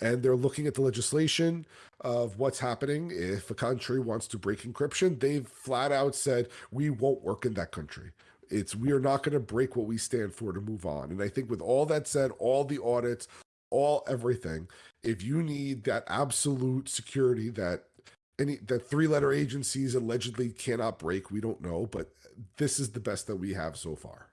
and they're looking at the legislation of what's happening. If a country wants to break encryption they've flat out said we won't work in that country. It's we are not going to break what we stand for to move on. And i think with all that said all the audits all everything if you need that absolute security that any that three letter agencies allegedly cannot break we don't know but this is the best that we have so far.